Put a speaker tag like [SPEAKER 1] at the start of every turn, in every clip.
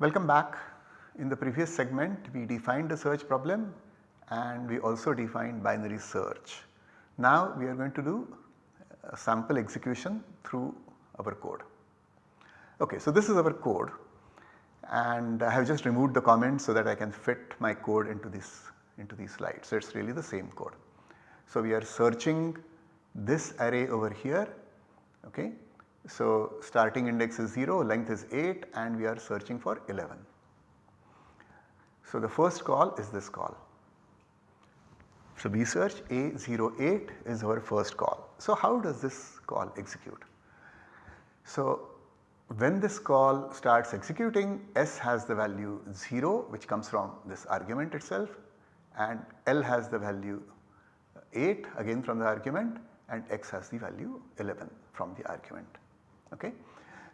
[SPEAKER 1] Welcome back. In the previous segment we defined a search problem and we also defined binary search. Now we are going to do a sample execution through our code. Okay, so this is our code and I have just removed the comments so that I can fit my code into this into these slides. So it is really the same code. So we are searching this array over here okay. So starting index is 0, length is 8 and we are searching for 11. So the first call is this call. So we search A08 is our first call. So how does this call execute? So when this call starts executing S has the value 0 which comes from this argument itself and L has the value 8 again from the argument and X has the value 11 from the argument. Okay.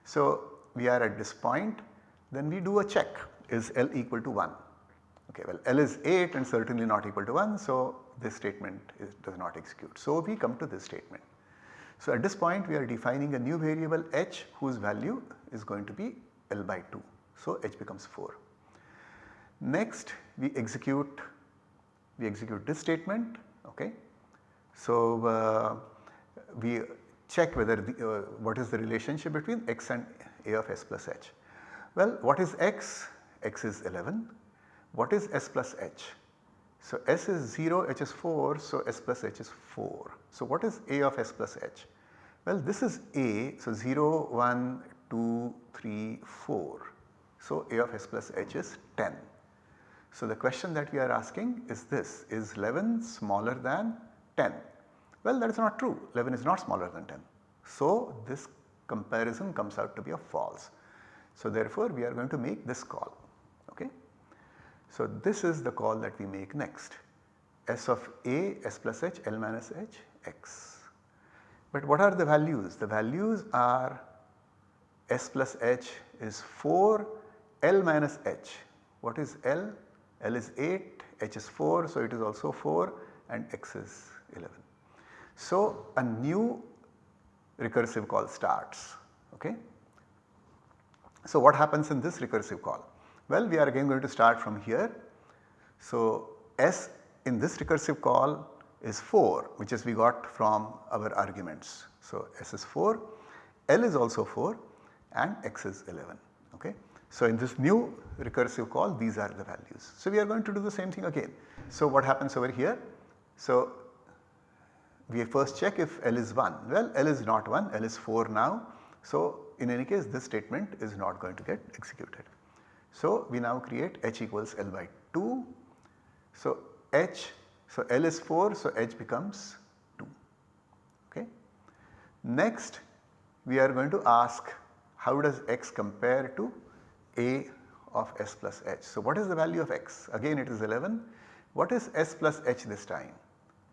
[SPEAKER 1] So we are at this point then we do a check is L equal to 1. Okay, well L is 8 and certainly not equal to 1 so this statement is, does not execute. So we come to this statement. So at this point we are defining a new variable h whose value is going to be L by 2. So h becomes 4. Next we execute we execute this statement okay. So uh, we check whether the, uh, what is the relationship between x and a of s plus h. Well what is x? x is 11. What is s plus h? So S is 0, H is 4, so S plus H is 4. So what is A of S plus H? Well this is A, so 0, 1, 2, 3, 4. So A of S plus H is 10. So the question that we are asking is this, is 11 smaller than 10? Well that is not true, 11 is not smaller than 10. So this comparison comes out to be a false. So therefore we are going to make this call. Okay. So this is the call that we make next S of A S plus H L minus H X. But what are the values? The values are S plus H is 4 L minus H. What is L? L is 8 H is 4 so it is also 4 and X is 11. So a new recursive call starts okay. So what happens in this recursive call? Well, we are again going to start from here. So, S in this recursive call is 4 which is we got from our arguments. So, S is 4, L is also 4 and X is 11. Okay. So, in this new recursive call these are the values. So, we are going to do the same thing again. So, what happens over here? So, we first check if L is 1. Well, L is not 1, L is 4 now. So, in any case this statement is not going to get executed. So, we now create h equals L by 2. So, h so L is 4 so h becomes 2 okay. Next we are going to ask how does x compare to a of s plus h. So, what is the value of x? Again it is 11. What is s plus h this time?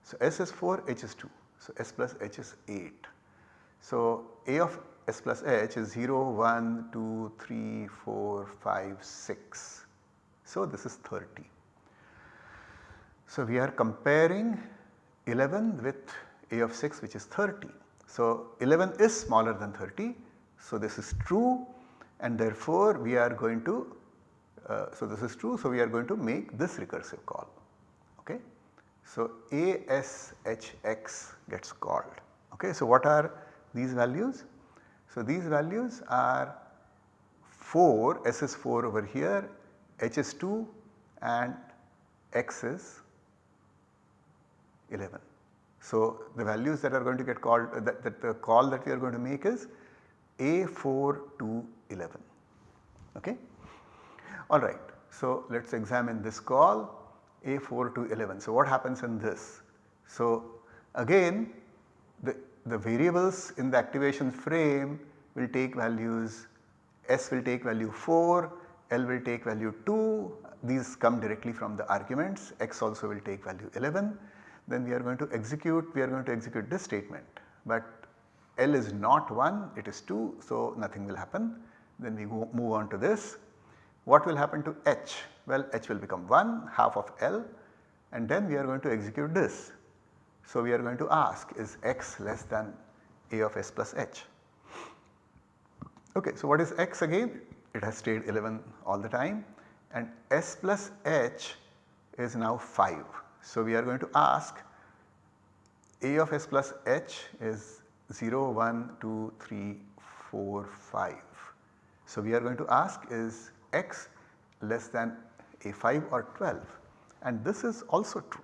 [SPEAKER 1] So, s is 4 h is 2. So, s plus h is 8. So, a of S plus H is 0, 1, 2, 3, 4, 5, 6. So, this is 30. So, we are comparing 11 with A of 6 which is 30. So, 11 is smaller than 30. So, this is true and therefore, we are going to uh, so this is true. So, we are going to make this recursive call. So, ASHX gets called. Okay. So, what are these values? So these values are 4, S is 4 over here, H is 2 and X is 11. So the values that are going to get called that, that the call that we are going to make is A4 to 11 okay. Alright so let us examine this call A4 to 11. So what happens in this? So again the the variables in the activation frame will take values S will take value 4, L will take value 2, these come directly from the arguments, X also will take value 11. Then we are going to execute, we are going to execute this statement, but L is not 1, it is 2, so nothing will happen. Then we move on to this. What will happen to H? Well, H will become 1, half of L and then we are going to execute this. So, we are going to ask is x less than a of s plus h. Okay, so what is x again? it has stayed 11 all the time and S plus H is now 5. So, we are going to ask A of S plus H is 0, 1, 2, 3, 4, 5. So, we are going to ask is x less than A5 or 12 and this is also true.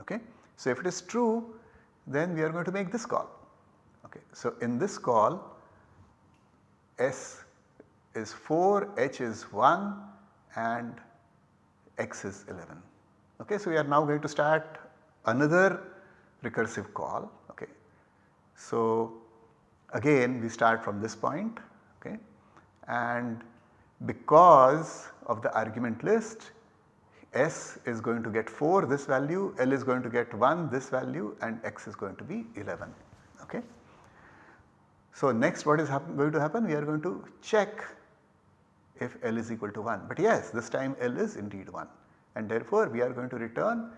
[SPEAKER 1] Okay. So, if it is true then we are going to make this call. Okay. So, in this call S is 4, H is 1 and X is 11. Okay. So, we are now going to start another recursive call. Okay. So, again we start from this point okay, and because of the argument list S is going to get 4 this value, L is going to get 1 this value and X is going to be 11. Okay. So, next what is going to happen? We are going to check if L is equal to 1, but yes this time L is indeed 1 and therefore we are going to return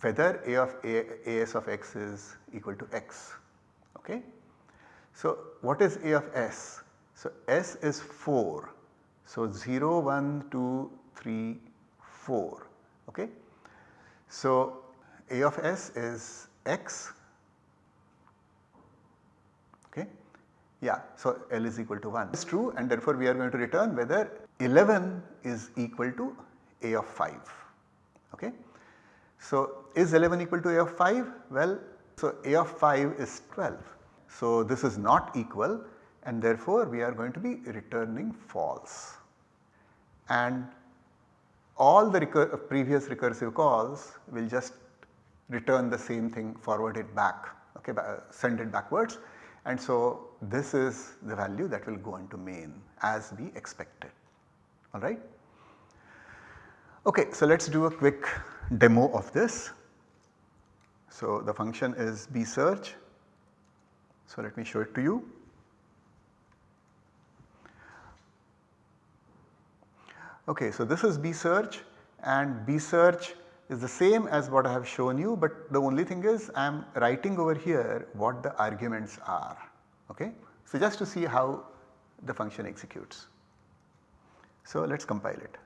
[SPEAKER 1] whether A of A, AS of x is equal to x. Okay. So, what is A of S? So, S is 4. So, 0, 1, 2, 3, 4. Okay. So, A of S is x. Okay. Yeah. So, L is equal to 1 is true and therefore, we are going to return whether 11 is equal to A of 5. Okay. So, is 11 equal to A of 5? Well, so A of 5 is 12. So, this is not equal and therefore, we are going to be returning false. And all the recur previous recursive calls will just return the same thing forward it back okay send it backwards and so this is the value that will go into main as we expected alright. Okay, so let us do a quick demo of this. So the function is bsearch. So let me show it to you. Okay, so this is bsearch and bsearch is the same as what I have shown you but the only thing is I am writing over here what the arguments are. Okay. So just to see how the function executes. So let us compile it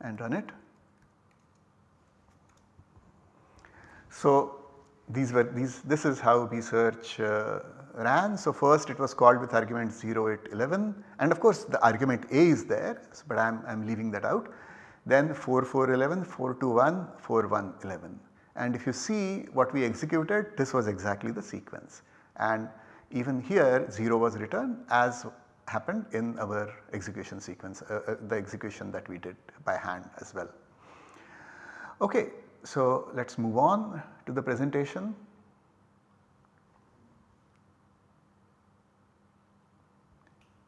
[SPEAKER 1] and run it. So these were these this is how bsearch uh, ran. So, first it was called with argument 0, 8, 11 and of course the argument A is there, but I am leaving that out. Then 4, 4, 11, 4, 2, 1, 4, 1, 11 and if you see what we executed this was exactly the sequence and even here 0 was returned as happened in our execution sequence, uh, uh, the execution that we did by hand as well. Okay, so let us move on to the presentation.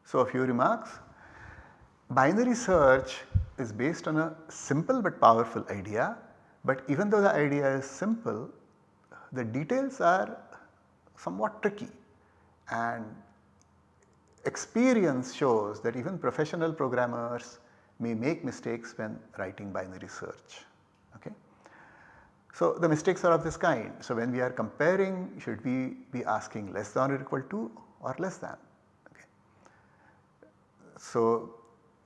[SPEAKER 1] So, a few remarks. Binary search is based on a simple but powerful idea, but even though the idea is simple, the details are somewhat tricky and experience shows that even professional programmers may make mistakes when writing binary search. Okay. So, the mistakes are of this kind. So, when we are comparing should we be asking less than or equal to or less than so,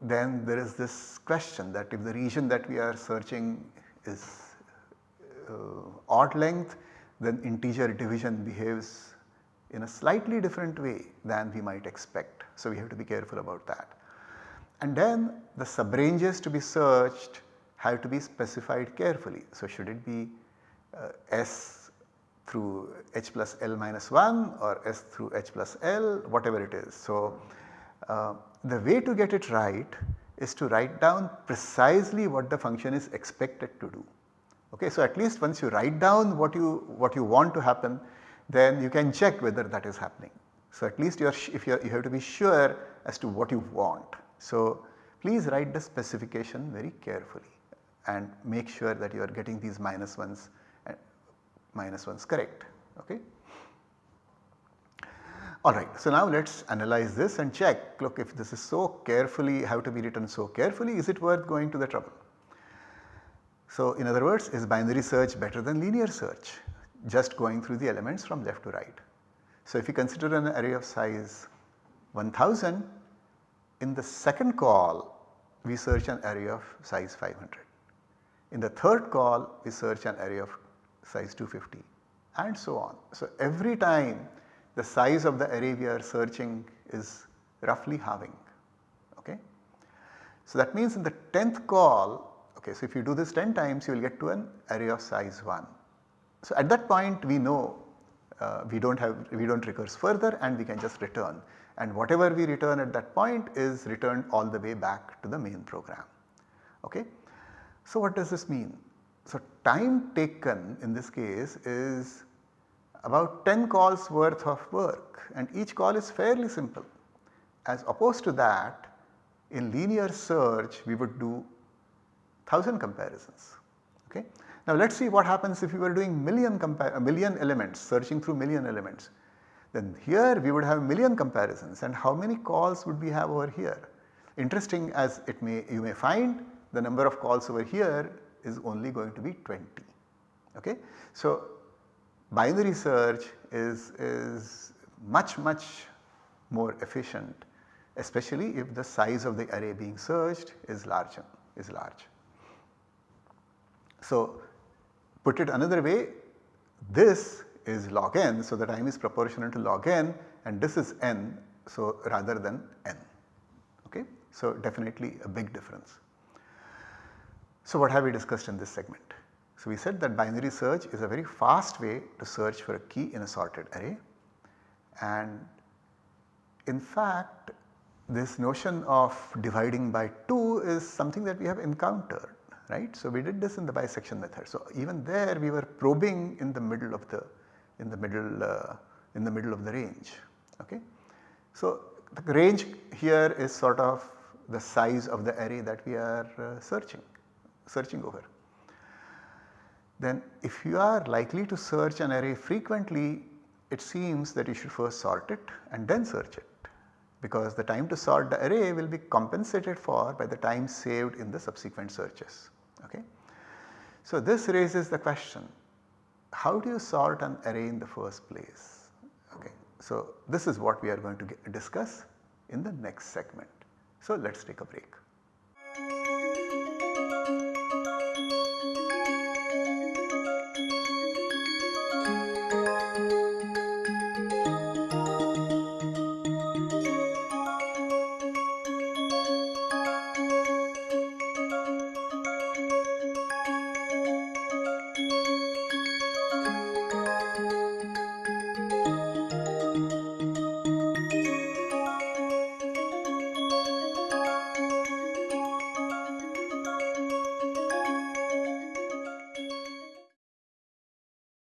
[SPEAKER 1] then there is this question that if the region that we are searching is uh, odd length then integer division behaves in a slightly different way than we might expect. So, we have to be careful about that. And then the subranges to be searched have to be specified carefully. So, should it be S through h plus L minus 1 or S through h plus L whatever it is. So, uh, the way to get it right is to write down precisely what the function is expected to do. Okay, so at least once you write down what you what you want to happen then you can check whether that is happening. So at least you are if you, you have to be sure as to what you want. So please write the specification very carefully and make sure that you are getting these minus ones minus is correct. Okay. Alright, so now let us analyze this and check look if this is so carefully have to be written so carefully is it worth going to the trouble. So in other words is binary search better than linear search just going through the elements from left to right. So, if you consider an array of size 1000 in the second call we search an array of size 500. In the third call we search an array of size 250 and so on. So, every time the size of the array we are searching is roughly halving. Okay. So, that means in the 10th call, okay, so if you do this 10 times you will get to an array of size 1. So, at that point we know uh, we do not have we do not recurse further and we can just return and whatever we return at that point is returned all the way back to the main program. Okay. So, what does this mean? So, time taken in this case is about 10 calls worth of work and each call is fairly simple. As opposed to that in linear search we would do 1000 comparisons. Okay. Now let us see what happens if we were doing million, uh, million elements searching through million elements. Then here we would have million comparisons and how many calls would we have over here? Interesting as it may you may find the number of calls over here is only going to be 20. Okay. So binary search is, is much much more efficient especially if the size of the array being searched is large is large. So put it another way this is log n so the time is proportional to log n and this is n so rather than n okay. So definitely a big difference. So what have we discussed in this segment? So we said that binary search is a very fast way to search for a key in a sorted array and in fact this notion of dividing by 2 is something that we have encountered right. So we did this in the bisection method. So even there we were probing in the middle of the in the middle uh, in the middle of the range okay. So the range here is sort of the size of the array that we are uh, searching searching over. Then if you are likely to search an array frequently it seems that you should first sort it and then search it because the time to sort the array will be compensated for by the time saved in the subsequent searches. Okay. So this raises the question how do you sort an array in the first place? Okay. So this is what we are going to get, discuss in the next segment. So let us take a break.